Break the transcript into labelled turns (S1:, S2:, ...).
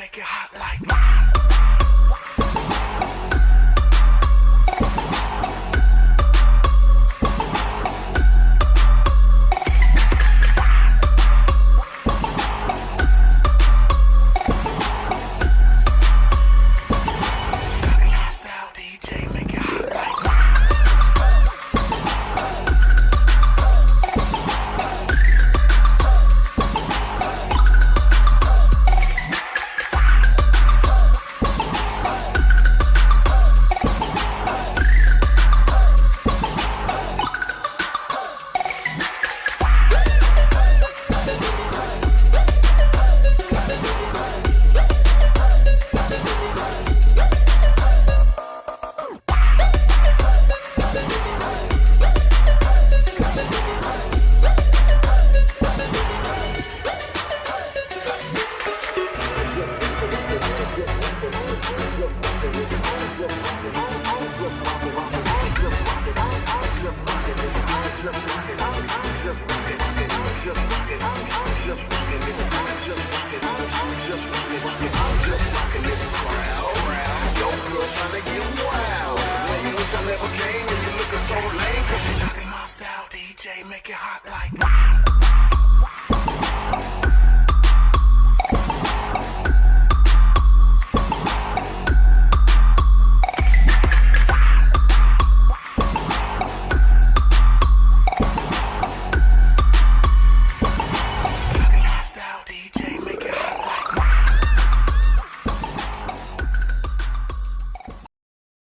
S1: make it hot like. DJ, make it hot like.